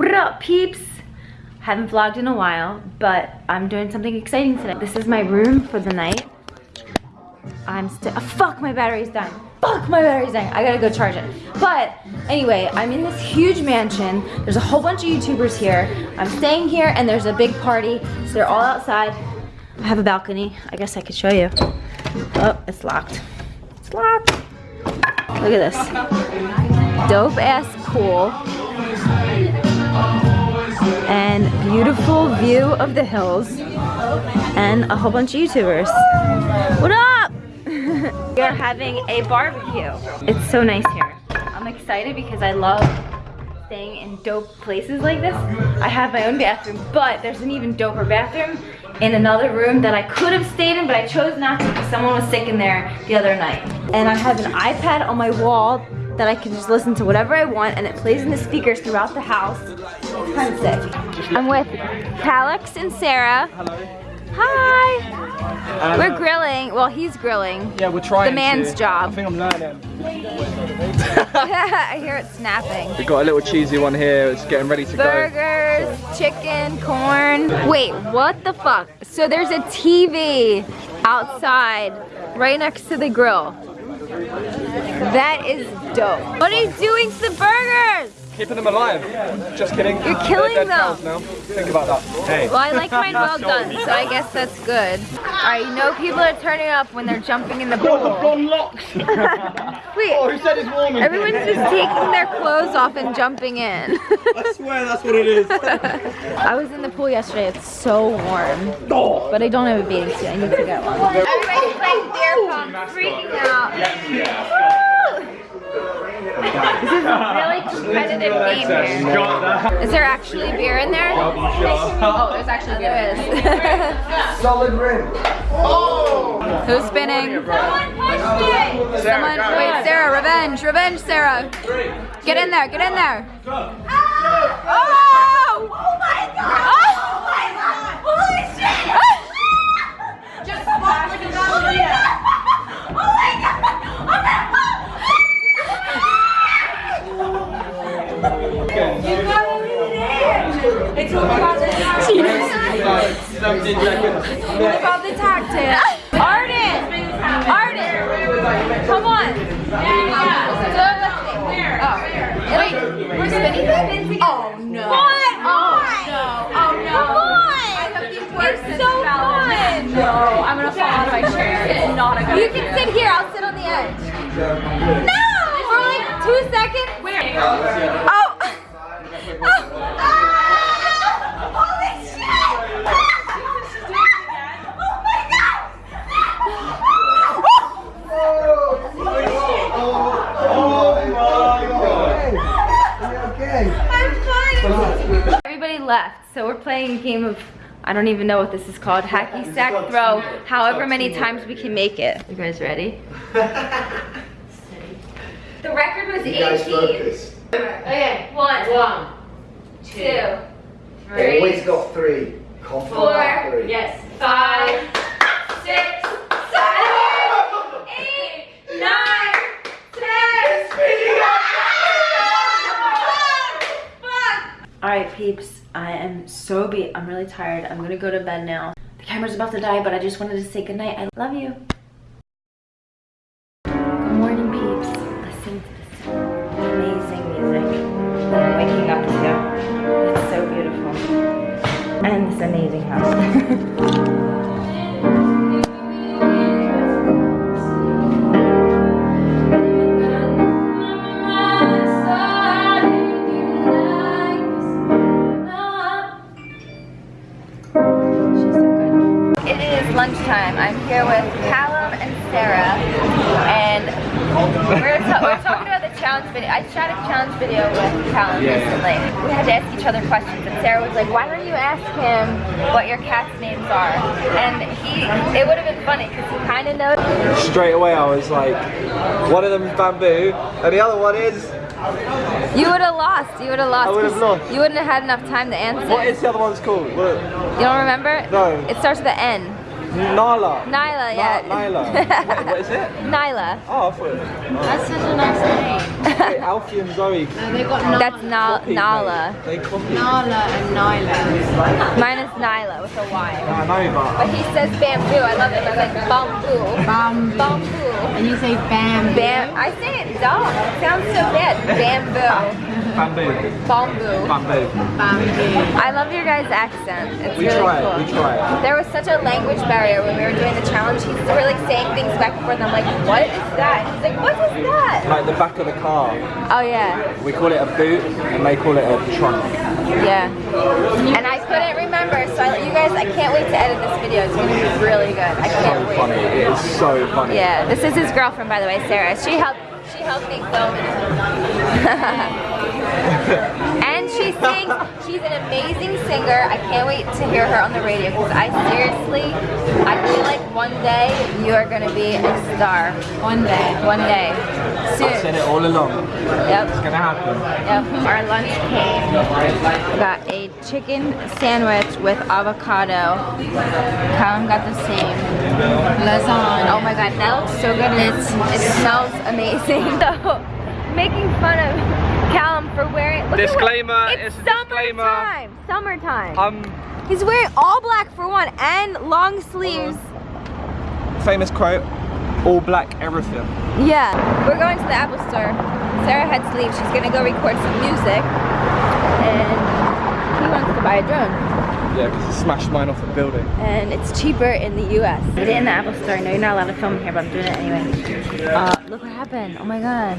What up, peeps? Haven't vlogged in a while, but I'm doing something exciting today. This is my room for the night. I'm still, oh, ah, fuck, my battery's dying. Fuck, my battery's dying. I gotta go charge it. But anyway, I'm in this huge mansion. There's a whole bunch of YouTubers here. I'm staying here and there's a big party. So they're all outside. I have a balcony. I guess I could show you. Oh, it's locked. It's locked. Look at this. Dope ass pool and beautiful view of the hills and a whole bunch of YouTubers. What up? we are having a barbecue. It's so nice here. I'm excited because I love staying in dope places like this. I have my own bathroom, but there's an even doper bathroom in another room that I could have stayed in, but I chose not to because someone was sick in there the other night. And I have an iPad on my wall that I can just listen to whatever I want and it plays in the speakers throughout the house. It's kind of sick. I'm with Callux and Sarah. Hello. Hi. we're grilling. Well, he's grilling. Yeah, we're trying The man's to. job. I think I'm learning. I hear it snapping. We've got a little cheesy one here. It's getting ready to go. Burgers, chicken, corn. Wait, what the fuck? So there's a TV outside right next to the grill. That is dope. What are you doing to the burgers? Go. Keeping them alive. Just kidding. You're killing them. cows Now. Think about that. Hey. Well, I like mine well done, so I guess that's good. Alright, you know people are turning up when they're jumping in the pool. locks. Wait, oh, who said it's warm everyone's just taking their clothes off and jumping in. I swear that's what it is. I was in the pool yesterday, it's so warm. Oh. But I don't have a bathing suit, I need to get one. Everybody's playing beer pong, freaking out. This is a really competitive game here. Is there actually beer in there? Oh, there's actually beer. There is. Solid rim. Who's spinning? Someone, wait, Sarah, revenge, revenge, Sarah. Get in there, get in there. Oh! What about the tactics? Arden! Arden! Come on! Oh. Wait, we're spinning? Oh no. What? Oh no. Oh no. Come on! It's so fun! No, I'm gonna fall out of my chair. It's not a good You can sit here, I'll sit on the edge. No! For like two seconds? Where? Oh! Ah! Holy shit! Oh my god! Okay. I'm fine. Everybody left, so we're playing a game of I don't even know what this is called. Hacky sack throw. However many times we can make it. You guys ready? the record was You guys 18. focus. Okay, one, One, two, Always three, got three. Confident four, three. yes. five, six, seven, eight, nine, ten. All right, peeps. I am so beat. I'm really tired. I'm gonna go to bed now. The camera's about to die, but I just wanted to say goodnight. I love you. Good morning, peeps. Listen to this amazing music that I'm waking up to. It's so beautiful. And this amazing house. shot a challenge video with Callum Yeah. recently. We had to ask each other questions, and Sarah was like, "Why don't you ask him what your cat's names are?" And he, it would have been funny because he kind of knows. Straight away I was like, one of them is bamboo and the other one is, You would have lost. You would have lost. I would've 'cause lost. You wouldn't have had enough time to answer. what is the other one's called? What? You don't remember? No. It starts with an N. Nala. Nyla, yeah. Na- Nyla. Wait, what is it? Nyla. Oh, I thought it was. That's such a nice name. Wait, Alfie and Zoe. No, they got Nala, That's Na- copied, Nala. mate. They copied. Nala and Nyla. Mine is Nyla with a Y. I know, but But he says bamboo. I love it. It's like bamboo. Bamboo. Bamboo. And you say bam. Bam. I say it dumb. It sounds so bad. Bamboo. bamboo. Bamboo. Bamboo. Bamboo. I love your guys' accent. It's We really try cool. it. We try it. There was such a language barrier when we were doing the challenge. He's were like saying things back and forth. And I'm like, what is that? He's like, what is that? Like the back of the car. Oh yeah, We call it a boot, and they call it a trunk. yeah. And I so I, you guys, I can't wait to edit this video. It's gonna be really good. I So can't wait. funny. It is so funny. Yeah, this is his girlfriend, by the way, Sarah. She helped. She helped me film it. and she sings. She's an amazing singer. I can't wait to hear her on the radio because I seriously, I feel like one day you are gonna be a star. One day. One day, Soon. I've said it all along. Yep. It's gonna happen. Yep. Our lunch came. We got a chicken sandwich with avocado. Callum got the same. Lasagna. Oh my god, that looks so good. It's, it smells amazing. So, making fun of Callum for wearing. Disclaimer, At what, it's it's a disclaimer. summertime. Summertime. Um, He's wearing all black for one and long sleeves. famous quote: "All black, everything." Yeah. We're going to the Apple store. Sarah had to leave. She's gonna go record some music. And he wants to buy a drone. Yeah, because he smashed mine off the building. and it's cheaper in the US. I did it in the Apple Store. I know you're not allowed to film here, but I'm doing it anyway. Uh, look what happened. Oh my god.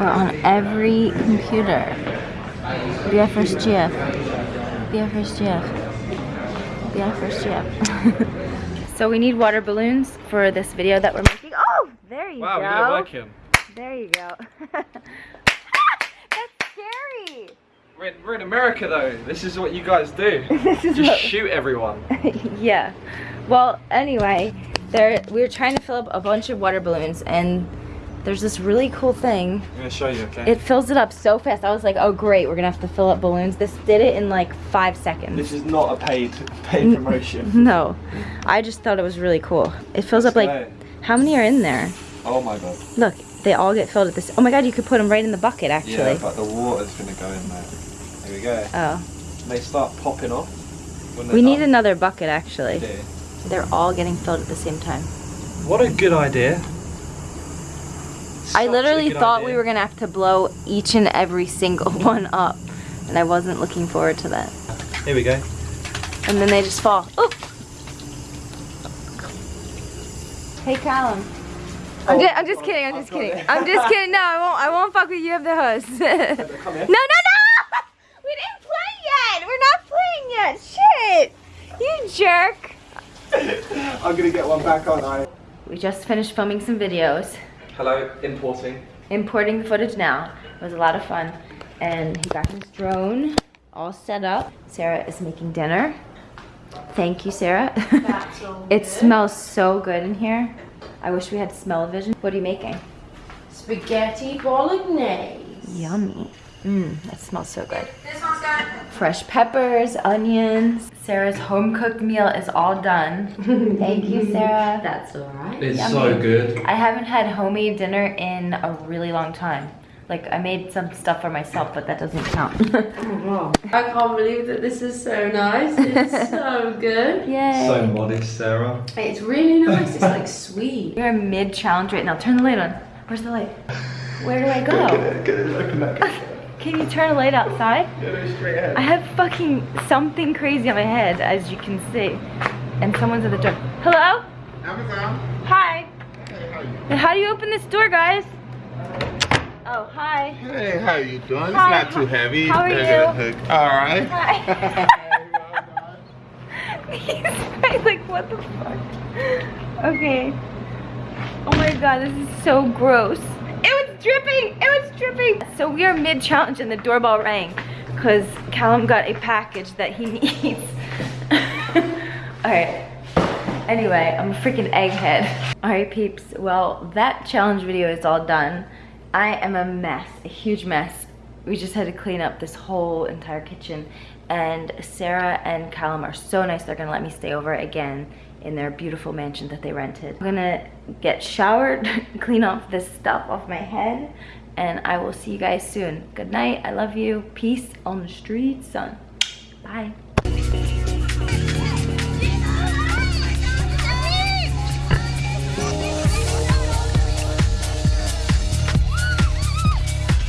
We're on every computer. Be our first. Be our first GF. Be our first GF. so we need water balloons for this video that we're making. Oh, there you Wow, go. we got it working. There you go. That's scary. We're in, we're in America though. This is what you guys do. This is Just what- shoot everyone. yeah. Well, anyway, there we were trying to fill up a bunch of water balloons, and there's this really cool thing. I'm gonna show you, okay? It fills it up so fast. I was like, oh great, we're gonna have to fill up balloons. This did it in like five seconds. This is not a paid paid promotion. No, I just thought it was really cool. It fills up like, how many are in there? Oh my god. Look, they all get filled at this. Oh my god, you could put them right in the bucket actually. Yeah, but the water's gonna go in there. Here we go. oh, They start popping off. We need another bucket actually. They're all getting filled at the same time. What a good idea. I literally thought idea. we were gonna have to blow each and every single one up, and I wasn't looking forward to that. Here we go. And then they just fall. Oop! Hey, Callum. I'm, Oh, just, I'm just kidding. I'm just kidding. it. I'm just kidding. No, I won't. I won't fuck with you. I'm the host. No, no, no! We didn't play yet. We're not playing yet. Shit! You jerk. I'm gonna get one back, aren't I? We just finished filming some videos. Hello, importing. importing the footage now. It was a lot of fun. And he got his drone all set up. Sarah is making dinner. Thank you, Sarah. it smells so good in here. I wish we had smell-o-vision. What are you making? Spaghetti bolognese. Yummy. Mmm, that smells so good. Fresh peppers, onions. Sarah's home-cooked meal is all done. Thank you, Sarah. That's alright. It's Yummy. so good. I haven't had homemade dinner in a really long time. Like, I made some stuff for myself, but that doesn't count. Oh, I can't believe that this is so nice. It's so good. Yay. So modest, Sarah. It's really nice. It's like sweet. We're mid challenge right now. Turn the light on. Where's the light? Where do I go? Get it, open that. Can you turn a light outside? Get it straight ahead. I have fucking something crazy on my head, as you can see. And someone's at the door. Hello? Amazon. Hi. Hey, how you? How do you open this door, guys? Oh, hi. Hey, how you doing? It's Hi, not too heavy. how are you? All right. Hi. He's like, what the fuck? Okay. Oh my god, this is so gross. Dripping! It was dripping! So we are mid-challenge and the doorbell rang because Callum got a package that he needs. Alright. Anyway, I'm a freaking egghead. Alright peeps, well that challenge video is all done. I am a mess, a huge mess. we just had to clean up this whole entire kitchen. And Sarah and Callum are so nice. They're gonna let me stay over again in their beautiful mansion that they rented. I'm gonna get showered, clean off this stuff off my head, and I will see you guys soon. Good night, I love you. Peace on the streets, son. Bye.